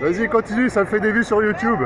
Vas-y, continue, ça me fait des vues sur YouTube.